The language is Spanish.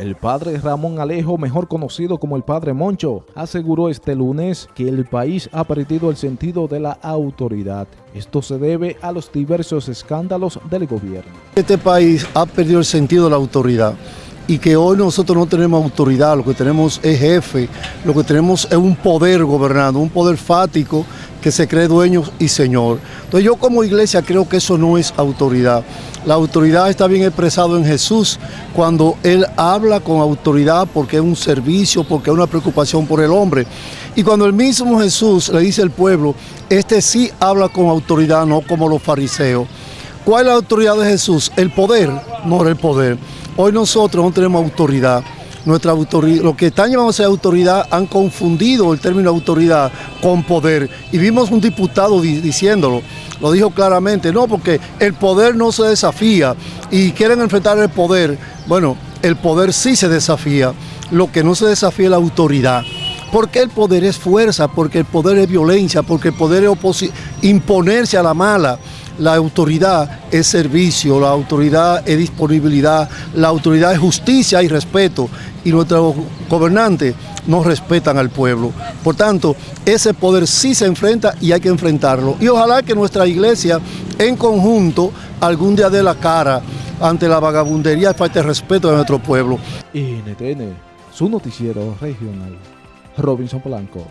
El padre Ramón Alejo, mejor conocido como el padre Moncho, aseguró este lunes que el país ha perdido el sentido de la autoridad. Esto se debe a los diversos escándalos del gobierno. Este país ha perdido el sentido de la autoridad y que hoy nosotros no tenemos autoridad, lo que tenemos es jefe, lo que tenemos es un poder gobernando, un poder fático que se cree dueño y señor. Entonces yo como iglesia creo que eso no es autoridad. La autoridad está bien expresado en Jesús cuando Él habla con autoridad porque es un servicio, porque es una preocupación por el hombre. Y cuando el mismo Jesús le dice al pueblo, este sí habla con autoridad, no como los fariseos. ¿Cuál es la autoridad de Jesús? El poder, no el poder. Hoy nosotros no tenemos autoridad nuestra autoridad, los que están llamándose autoridad han confundido el término autoridad con poder. Y vimos un diputado diciéndolo, lo dijo claramente, no, porque el poder no se desafía y quieren enfrentar el poder. Bueno, el poder sí se desafía, lo que no se desafía es la autoridad. Porque el poder es fuerza, porque el poder es violencia, porque el poder es imponerse a la mala la autoridad es servicio, la autoridad es disponibilidad, la autoridad es justicia y respeto y nuestros gobernantes no respetan al pueblo. Por tanto, ese poder sí se enfrenta y hay que enfrentarlo. Y ojalá que nuestra iglesia en conjunto algún día dé la cara ante la vagabundería y falta de respeto de nuestro pueblo. NTN, su noticiero regional. Robinson Polanco.